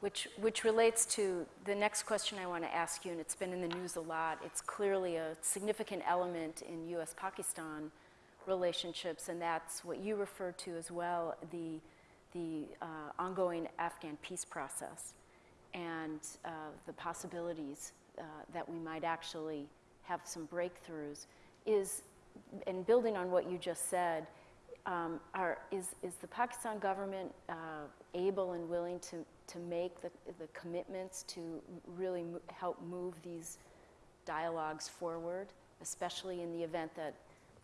Which, which relates to the next question I want to ask you, and it's been in the news a lot. It's clearly a significant element in U.S.-Pakistan relationships, and that's what you refer to as well, the, the uh, ongoing Afghan peace process and uh, the possibilities uh, that we might actually have some breakthroughs is, and building on what you just said, um, are, is, is the Pakistan government uh, able and willing to, to make the, the commitments to really mo help move these dialogues forward, especially in the event that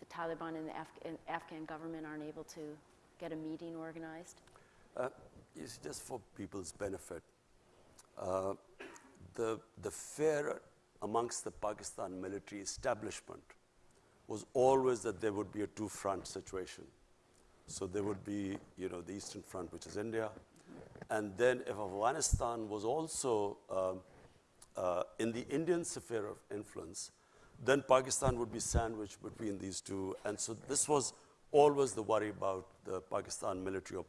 the Taliban and the Af and Afghan government aren't able to get a meeting organized? Uh, it's just for people's benefit. Uh, the, the fear amongst the Pakistan military establishment was always that there would be a two-front situation. So there would be, you know, the Eastern Front, which is India. And then if Afghanistan was also um, uh, in the Indian sphere of influence, then Pakistan would be sandwiched between these two. And so this was always the worry about the Pakistan military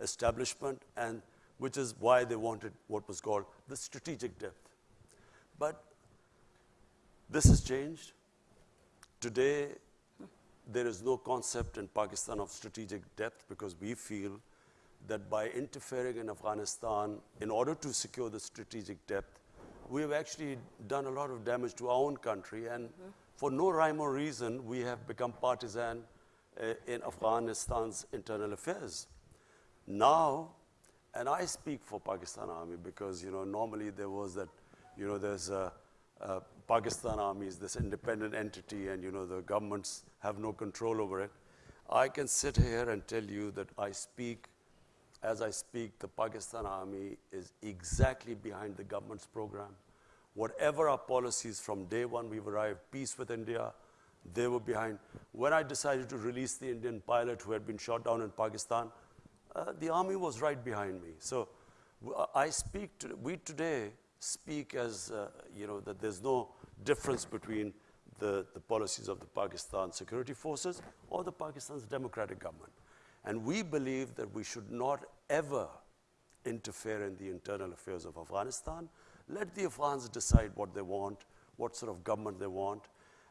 establishment, and which is why they wanted what was called the strategic depth. But this has changed. Today, there is no concept in Pakistan of strategic depth because we feel that by interfering in Afghanistan, in order to secure the strategic depth, we have actually done a lot of damage to our own country. And mm -hmm. for no rhyme or reason, we have become partisan uh, in Afghanistan's internal affairs. Now, and I speak for Pakistan Army because, you know, normally there was that, you know, there's a, a Pakistan Army is this independent entity and, you know, the governments have no control over it. I can sit here and tell you that I speak, as I speak, the Pakistan Army is exactly behind the government's program. Whatever our policies from day one we've arrived, peace with India, they were behind. When I decided to release the Indian pilot who had been shot down in Pakistan, uh, the army was right behind me. So I speak, to, we today speak as, uh, you know, that there's no difference between the, the policies of the Pakistan security forces or the Pakistan's democratic government. And we believe that we should not ever interfere in the internal affairs of Afghanistan. Let the Afghans decide what they want, what sort of government they want,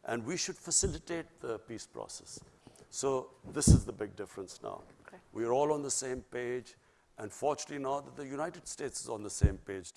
and we should facilitate the peace process. So this is the big difference now. Okay. We are all on the same page, and fortunately now that the United States is on the same page too.